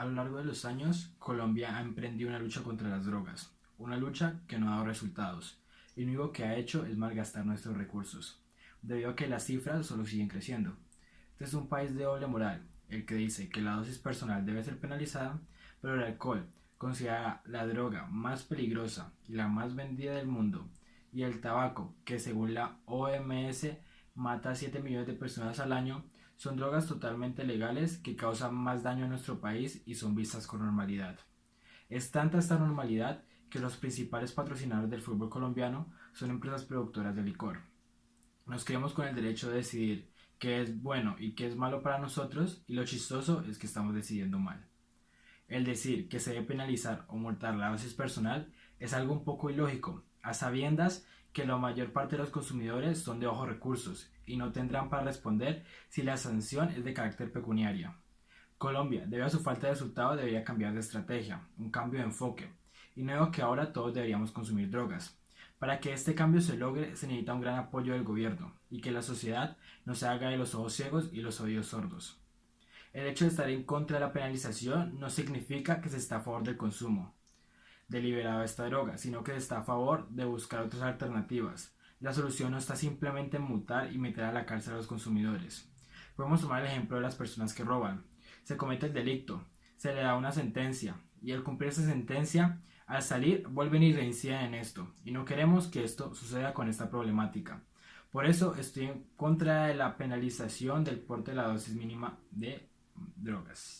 A lo largo de los años, Colombia ha emprendido una lucha contra las drogas, una lucha que no ha dado resultados, y lo único que ha hecho es malgastar nuestros recursos, debido a que las cifras solo siguen creciendo. Este es un país de doble moral, el que dice que la dosis personal debe ser penalizada, pero el alcohol, considerada la droga más peligrosa y la más vendida del mundo, y el tabaco, que según la OMS mata a 7 millones de personas al año, son drogas totalmente legales que causan más daño en nuestro país y son vistas con normalidad. Es tanta esta normalidad que los principales patrocinadores del fútbol colombiano son empresas productoras de licor. Nos creemos con el derecho de decidir qué es bueno y qué es malo para nosotros y lo chistoso es que estamos decidiendo mal. El decir que se debe penalizar o multar la dosis personal es algo un poco ilógico, a sabiendas que la mayor parte de los consumidores son de bajos recursos y no tendrán para responder si la sanción es de carácter pecuniario. Colombia, debido a su falta de resultado, debería cambiar de estrategia, un cambio de enfoque, y no digo que ahora todos deberíamos consumir drogas. Para que este cambio se logre se necesita un gran apoyo del gobierno y que la sociedad no se haga de los ojos ciegos y los oídos sordos. El hecho de estar en contra de la penalización no significa que se está a favor del consumo, deliberado esta droga, sino que está a favor de buscar otras alternativas. La solución no está simplemente en mutar y meter a la cárcel a los consumidores. Podemos tomar el ejemplo de las personas que roban. Se comete el delito, se le da una sentencia y al cumplir esa sentencia, al salir vuelven y reinciden en esto. Y no queremos que esto suceda con esta problemática. Por eso estoy en contra de la penalización del porte de la dosis mínima de drogas.